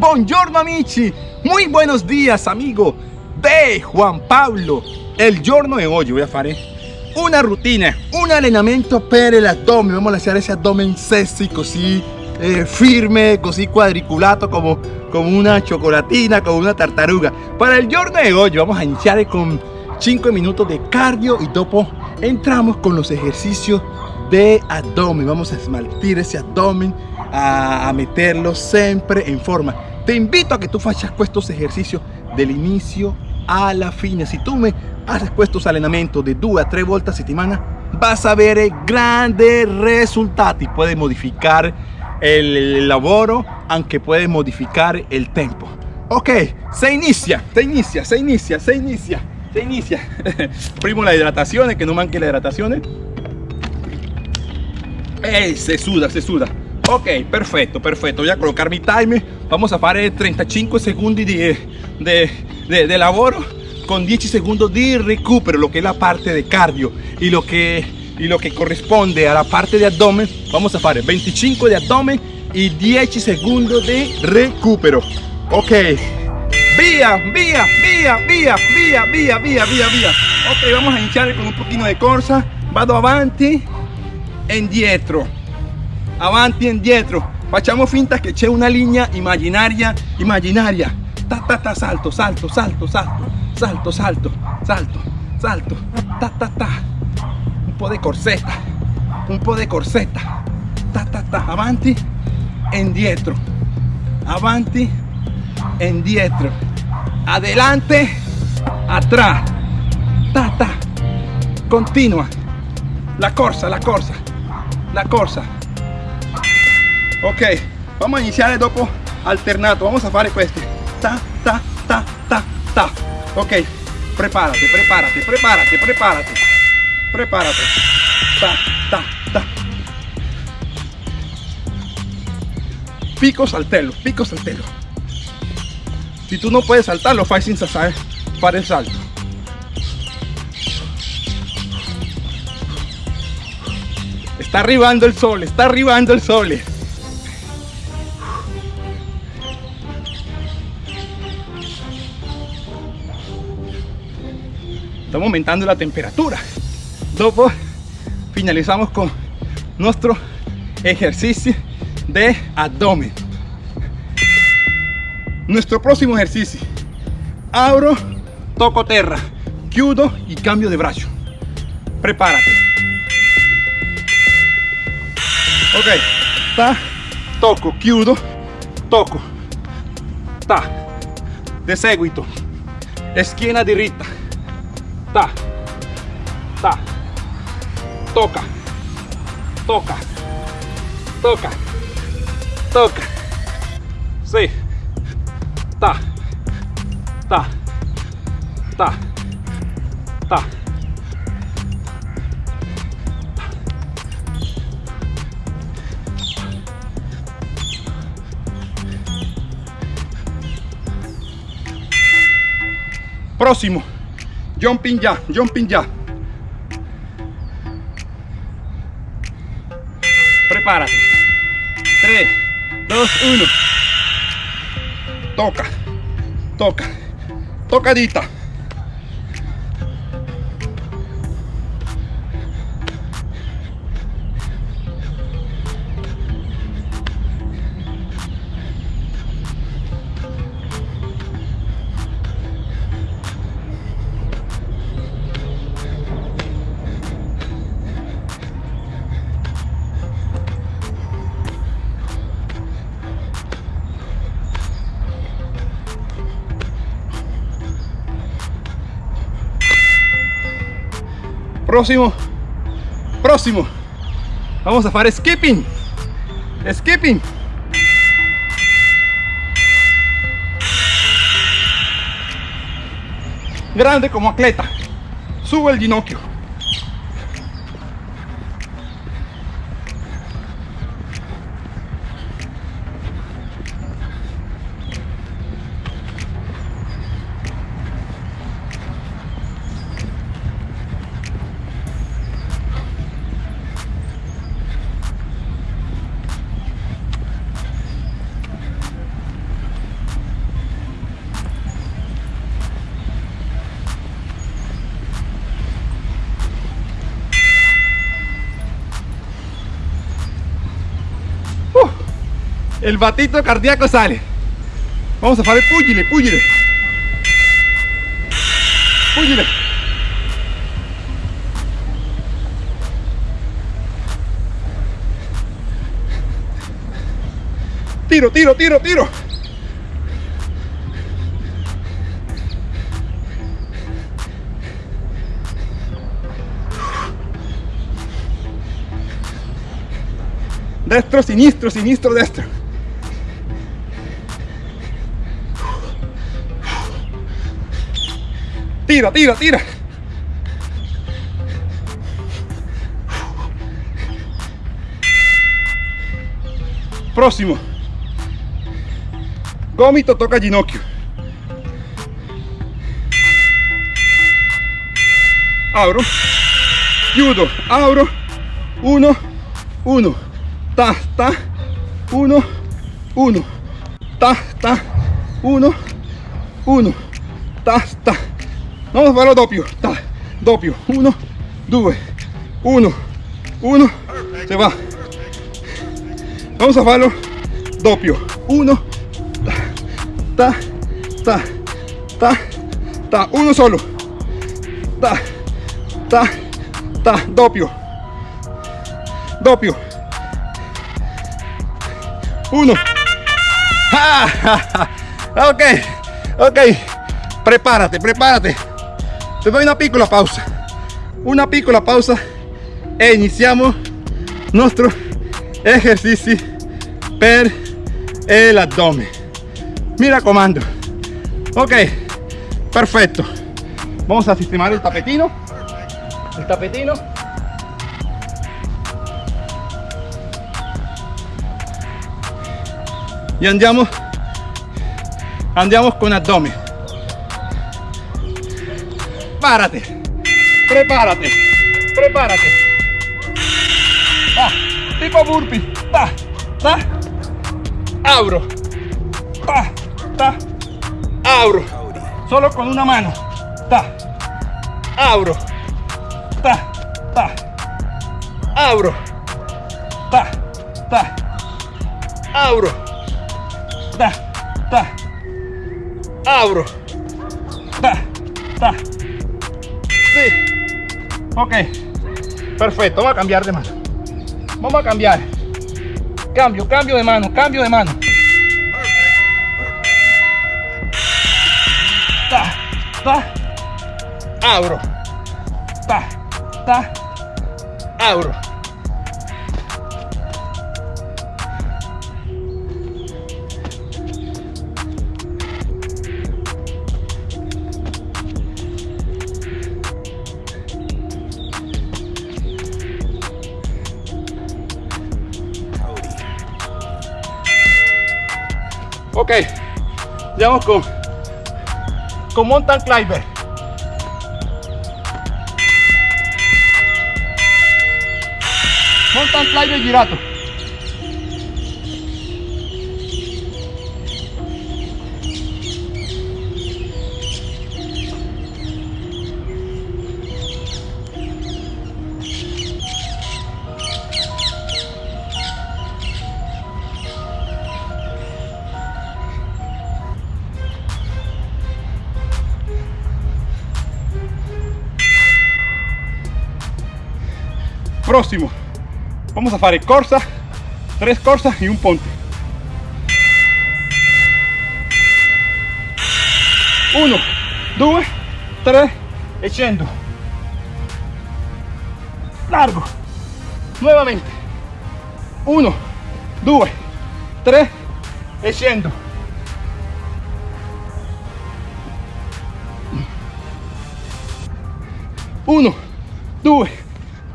Buongiorno amici, muy buenos días amigo de Juan Pablo. El giorno de hoy voy a hacer una rutina, un allenamento per l'addome. Vamos a hacer ese abdomen sexy, così eh, firme, così cuadriculato como, como una chocolatina, como una tartaruga. Para el giorno de hoy vamos a iniciar con 5 minutos de cardio y dopo entramos con los ejercicios de abdomen. Vamos a esmaltir ese abdomen, a, meterlo siempre en forma. Te invito a que tú faccias estos ejercicios del inicio a la fine. Si tú me haces estos allenamenti de 2 a 3 volte a settimana, vas a ver grandes resultados. Puedes modificar el lavoro, aunque puedes modificar el tempo. Ok, se inicia, se inicia, se inicia, se inicia, se inicia. Primo la hidratación, que no manque la hidratación. Ey, se suda, se suda. Ok, perfecto, perfecto. Voy a colocar mi timer. Vamos a hacer 35 segundos de, de, de, de lavoro con 10 segundos de recupero, lo que es la parte de cardio y lo que, y lo que corresponde a la parte de abdomen. Vamos a hacer 25 de abdomen y 10 segundos de recupero. Ok, vía, vía, vía, vía, vía, vía, vía, vía, vía. Ok, vamos a iniciar con un poquito de corsa. Vado avanti indietro avanti indietro facciamo finta che c'è una linea immaginaria immaginaria ta ta ta salto salto salto salto salto salto salto salto. Ta ta ta. Un po' di corsetta un po' di corsetta ta ta ta. Avanti indietro avanti indietro adelante atrás. Ta ta. Continua. La corsa la corsa la corsa ok vamos a iniciar dopo alternato. Vamos a fare questi ta ta ta ta ta. Ok prepárate prepárate prepárate prepárate. Prepárate. Ta ta ta. Pico saltello pico saltello si tú no puedes saltarlo fai sin saber para el salto. Está arribando el sol, está arribando el sol. Estamos aumentando la temperatura. Luego finalizamos con nuestro ejercicio de abdomen. Nuestro próximo ejercicio. Abro, toco tierra, chiudo y cambio de brazo. Prepárate. ok ta tocco chiudo tocco ta de seguito schiena diritta Tá. Tá. Toca. Toca. Toca. Toca. Sei. Tá. Tá. Tá. Tá. Próximo. Jumping ya, jumping ya. Prepárate. 3, 2, 1. Toca, toca, tocadita. Próximo. Próximo. Vamos a hacer skipping. Skipping. Grande como atleta. Sube el ginocchio el batito cardíaco sale. Vamos a fare pugile, pugile. Pugile. Tiro, tiro, tiro, tiro. Destro, sinistro, sinistro, destro. Tira, tira, tira. Próximo. Gomito toca ginocchio. Abro. Chiudo. Abro. Uno. Uno. Ta, ta. Uno. Uno. Ta, ta. Uno. Uno. Ta, ta. Vamos a farlo doppio. Ta, doppio. Uno, due, uno, uno. Se va. Vamos a farlo doppio. Uno, ta, ta, ta, ta. Uno solo. Ta, ta, ta. Doppio. Doppio. Uno. Ah, ok, ok. Prepárate, prepárate. Te doy una piccola pausa. Una piccola pausa e iniziamo nuestro ejercicio per el abdomen. Mira comando. Ok, perfecto. Vamos a sistemar el tapetino. El tapetino. Y andiamo, andiamo con abdomen. Prepárate, prepárate, prepárate. Va, tipo burpee. Va, va. Abro. Va, ta. Abro. Solo con una mano. Ta. Abro. Ta, ta. Abro. Ta, ta. Abro. Ta, ta. Abro. Ta, ta. Sí. Ok. Perfecto. Vamos a cambiar de mano. Vamos a cambiar. Cambio, cambio de mano, cambio de mano. Ta, ta. Abro. Ta, ta. Abro. Ok, vamos con, con mountain climber. Mountain climber girato. Próximo. Vamos a fare corsa, tres corsas y un ponte. Uno, due, tre e scendo. Largo. Nuevamente. Uno, due, tre e scendo. Uno, due,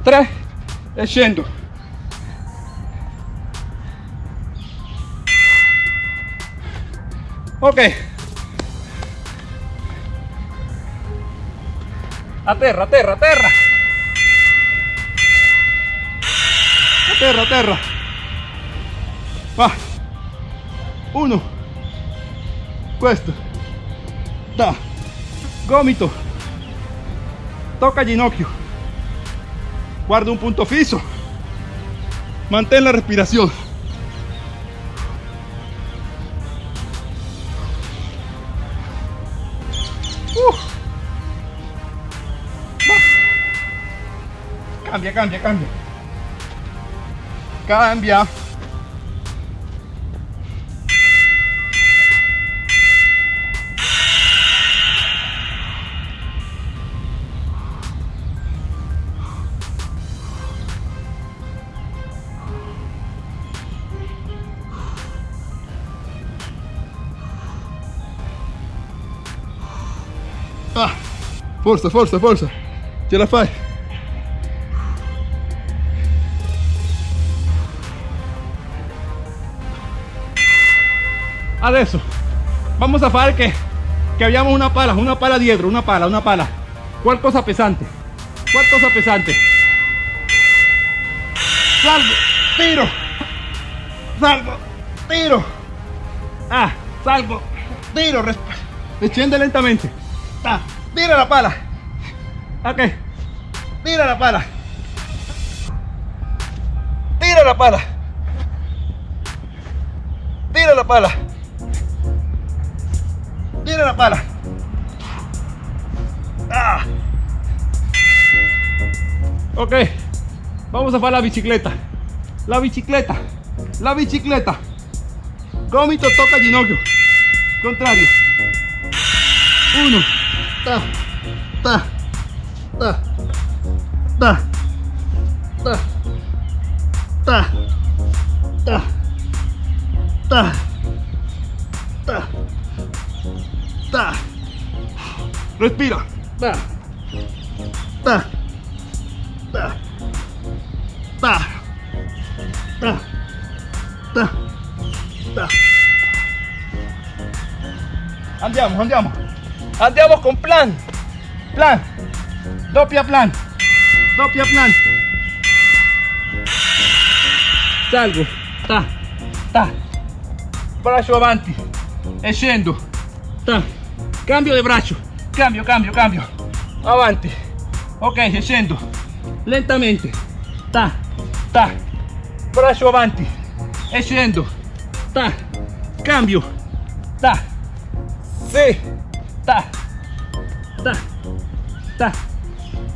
tre e scendo. Ok. A terra, a terra, a terra. Va. Uno. Questo. Da. Gomito. Tocca ginocchio. Guarda un punto fijo. Mantén la respiración. Uh. Cambia, cambia, cambia. Cambia. Forza, forza, forza. Ce la fai. Adesso vamos a fare che, che abbiamo una pala, una pala dietro, una pala, una pala. Qualcosa pesante. Qualcosa pesante. Salgo, tiro. Salgo, tiro. Ah, salgo, tiro. Desciende lentamente. Ta, tira la pala. Ok. Tira la pala. Tira la pala. Tira la pala. Tira la pala. Ah. Ok. Vamos a hacer la bicicleta. La bicicleta. La bicicleta. Gomito toca ginocchio. Contrario. Uno. Ta. Ta. Ta. Ta. Ta. Ta. Ta. Ta. Ta. Ta. Respira. Ta. Ta. Ta. Ta. Ta. Ta. Ta. Andiamo, andiamo. Andiamo con plan. Plan. Doppia plan. Doppia plan. Salgo. Ta. Ta. Braccio avanti. E. Ta. Cambio di braccio. Cambio, cambio, cambio. Avanti. Ok, scendo. Lentamente. Ta. Ta. Braccio avanti. E. Ta. Cambio. Ta. Sì. Ta. Ta. Ta.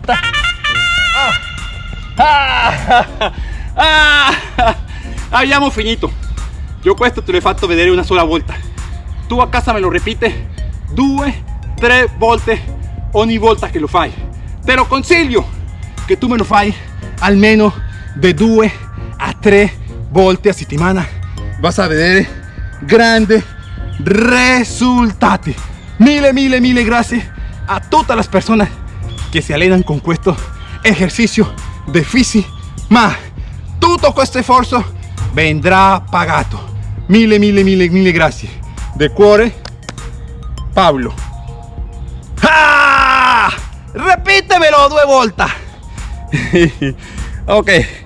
Ta. Ah. Ah. Ah. Abbiamo finito. Io questo te l'ho fatto vedere una sola volta. Tu a casa me lo ripete due, tre volte ogni volta che lo fai. Te lo consiglio che tu me lo fai almeno de due a tre volte a settimana. Vas a vedere grandi risultati. Mille, mille, mille grazie a todas las personas que se alenan con questo ejercicio de fisi. Ma tutto questo sforzo vendrà pagato. Mille, mille, mille, mille grazie. De cuore, Pablo. ¡Ah! Repítemelo due volte. ok.